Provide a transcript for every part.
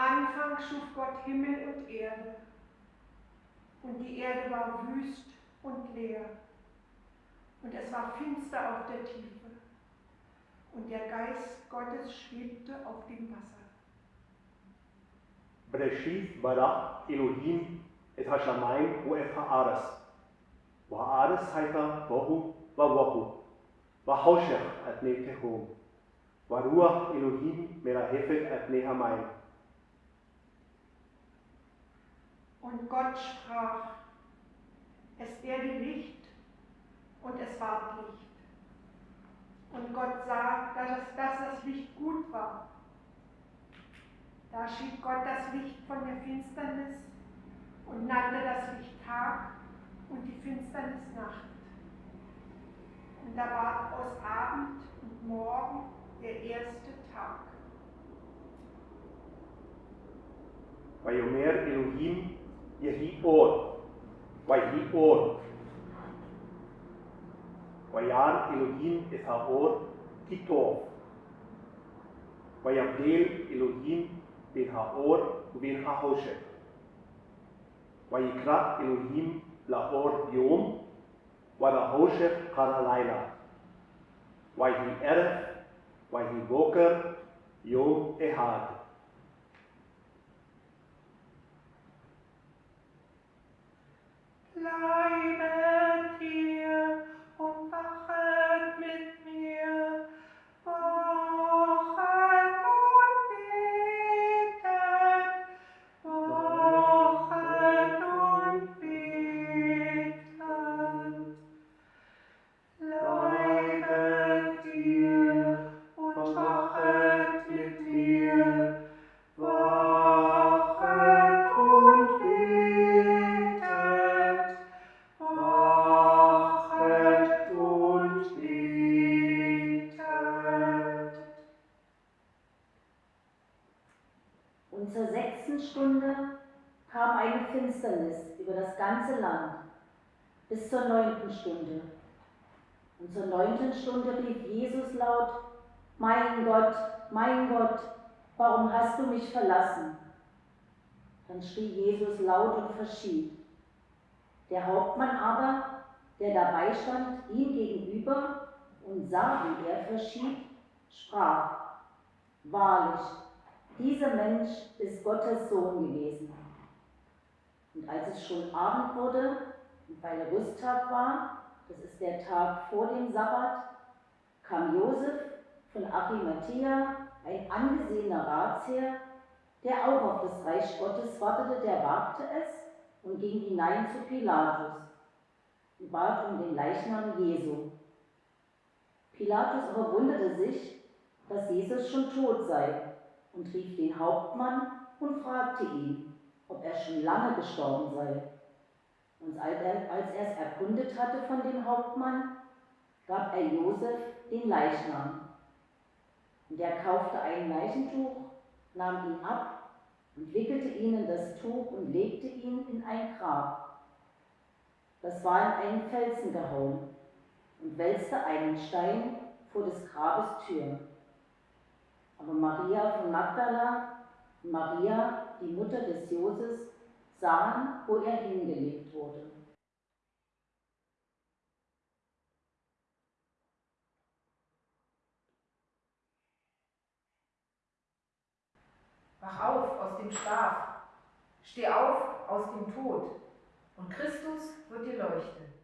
Anfang schuf Gott Himmel und Erde. Und die Erde war wüst und leer. Und es war finster auf der Tiefe. Und der Geist Gottes schwebte auf dem Wasser. Bereshit bara Elohim et hashamayim uef haaretz. Wa'aretz haita bohu va'wohu. Va'hoshech at ne tehom. Varuach Elohim merahefet et ne hamayim. Und Gott sprach, es werde Licht und es ward Licht. Und Gott sah, dass, es, dass das Licht gut war. Da schied Gott das Licht von der Finsternis und nannte das Licht Tag und die Finsternis Nacht. Und da ward aus Abend und Morgen der erste Tag. ויאמר אלוהים יהי אור, ויהי אור. וירא אלוהים את האור כי טוב. ויבדיל אלוהים בין האור ובין החושך. ויקרא אלוהים לאור יום, ולחושך קרא לילה. ויהי ערב, ויהי בוקר, יום אחד. Amen. Finsternis über das ganze Land bis zur neunten Stunde. Und zur neunten Stunde rief Jesus laut, Mein Gott, mein Gott, warum hast du mich verlassen? Dann schrie Jesus laut und verschied. Der Hauptmann aber, der dabei stand, ihm gegenüber und sah, wie er verschied, sprach, Wahrlich, dieser Mensch ist Gottes Sohn gewesen. Und als es schon Abend wurde und weil Rüsttag war, das ist der Tag vor dem Sabbat, kam Josef von Arimathea, ein angesehener Ratsherr, der auch auf das Reich Gottes wartete, der wagte es und ging hinein zu Pilatus und bat um den Leichnam Jesu. Pilatus aber wunderte sich, dass Jesus schon tot sei und rief den Hauptmann und fragte ihn, ob er schon lange gestorben sei. Und als er, als er es erkundet hatte von dem Hauptmann, gab er Josef den Leichnam. Und er kaufte ein Leichentuch, nahm ihn ab und wickelte ihn in das Tuch und legte ihn in ein Grab. Das war in einen Felsen gehauen und wälzte einen Stein vor des Grabes Tür. Aber Maria von Magdala Maria, die Mutter des Joses, sahen, wo er hingelegt wurde. Wach auf aus dem Schlaf, steh auf aus dem Tod, und Christus wird dir leuchten.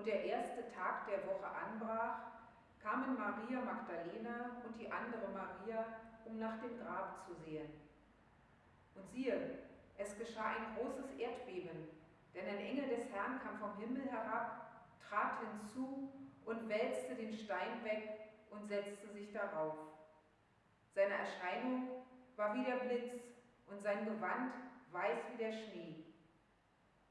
Und der erste Tag der Woche anbrach, kamen Maria Magdalena und die andere Maria, um nach dem Grab zu sehen. Und siehe, es geschah ein großes Erdbeben, denn ein Engel des Herrn kam vom Himmel herab, trat hinzu und wälzte den Stein weg und setzte sich darauf. Seine Erscheinung war wie der Blitz und sein Gewand weiß wie der Schnee.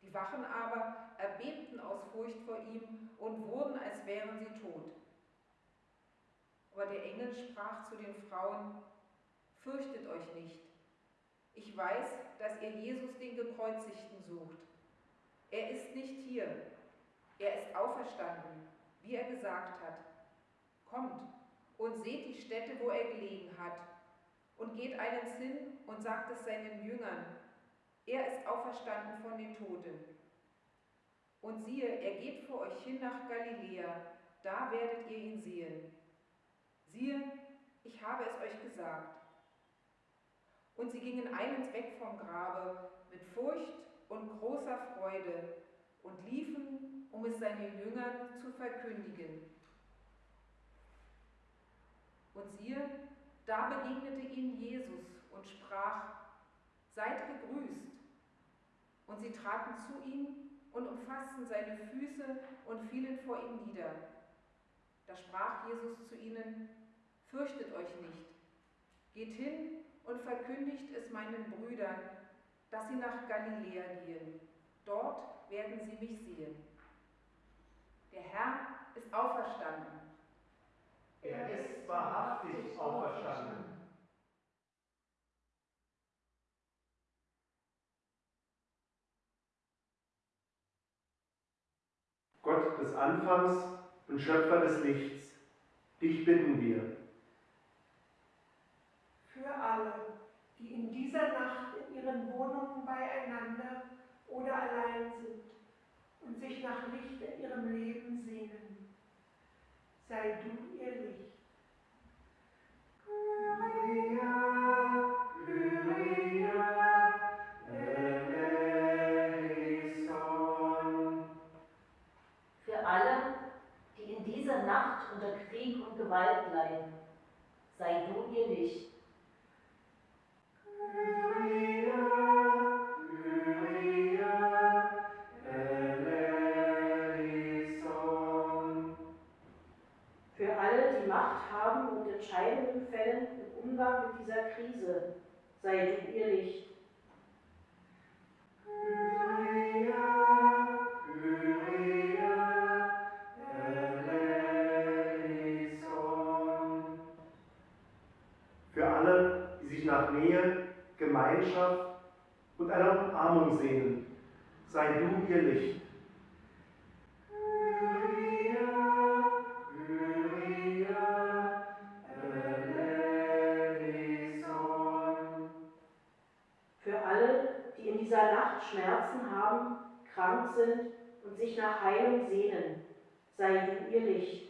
Die Wachen aber erbebten aus Furcht vor ihm und wurden, als wären sie tot. Aber der Engel sprach zu den Frauen, Fürchtet euch nicht. Ich weiß, dass ihr Jesus den Gekreuzigten sucht. Er ist nicht hier. Er ist auferstanden, wie er gesagt hat. Kommt und seht die Stätte, wo er gelegen hat, und geht eilends hin und sagt es seinen Jüngern. Er ist auferstanden von den Toten. Und siehe, er geht vor euch hin nach Galiläa, da werdet ihr ihn sehen. Siehe, ich habe es euch gesagt. Und sie gingen eilends weg vom Grabe mit Furcht und großer Freude und liefen, um es seinen Jüngern zu verkündigen. Und siehe, da begegnete ihnen Jesus und sprach, Seid gegrüßt. Und sie traten zu ihm und umfassten seine Füße und fielen vor ihm nieder. Da sprach Jesus zu ihnen, Fürchtet euch nicht, geht hin und verkündigt es meinen Brüdern, dass sie nach Galiläa gehen. Dort werden sie mich sehen. Der Herr ist auferstanden. Er ist wahrhaftig auferstanden. Gott des Anfangs und Schöpfer des Lichts, dich bitten wir. Für alle, die in dieser Nacht in ihren Wohnungen beieinander oder allein sind und sich nach Licht in ihrem Leben sehnen. Sei du ihr Licht. Alle, die Macht haben und Entscheidungen fällen im Umgang mit dieser Krise, sei du ihr Licht. Für alle, die sich nach Nähe, Gemeinschaft und einer Umarmung sehnen, sei du ihr Licht. Krank sind und sich nach Heilung sehnen, sei du ihr Licht.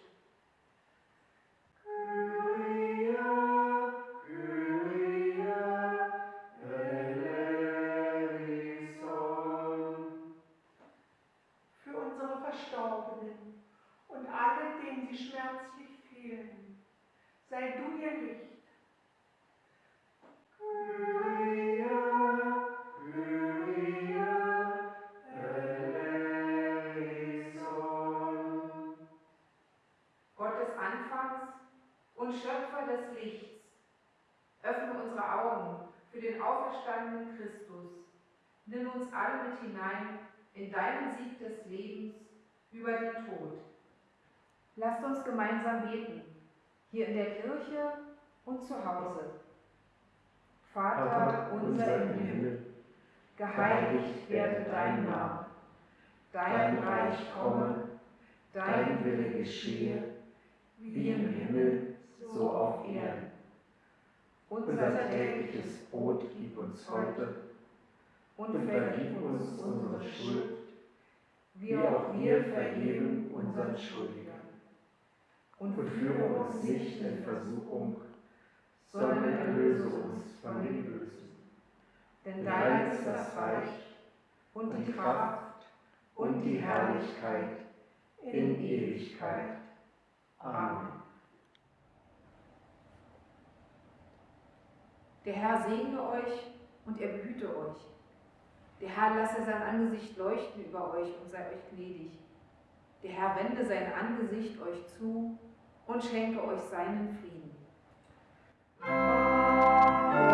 Für unsere Verstorbenen und alle, denen sie schmerzlich fehlen, sei du ihr Licht. Für den auferstandenen Christus. Nimm uns alle mit hinein in deinen Sieg des Lebens über den Tod. Lasst uns gemeinsam beten, hier in der Kirche und zu Hause. Vater unser im Himmel, geheiligt werde dein Name, dein Reich komme, dein Wille geschehe, wie im Himmel, so auf. Unser tägliches Brot gib uns heute und vergib uns unsere Schuld, wie auch wir vergeben unseren Schuldigern. Und führe uns nicht in Versuchung, sondern erlöse uns von dem Bösen. Denn dein ist das Reich und die Kraft und die Herrlichkeit in Ewigkeit. Amen. Der Herr segne euch und er behüte euch. Der Herr lasse sein Angesicht leuchten über euch und sei euch gnädig. Der Herr wende sein Angesicht euch zu und schenke euch seinen Frieden. Amen.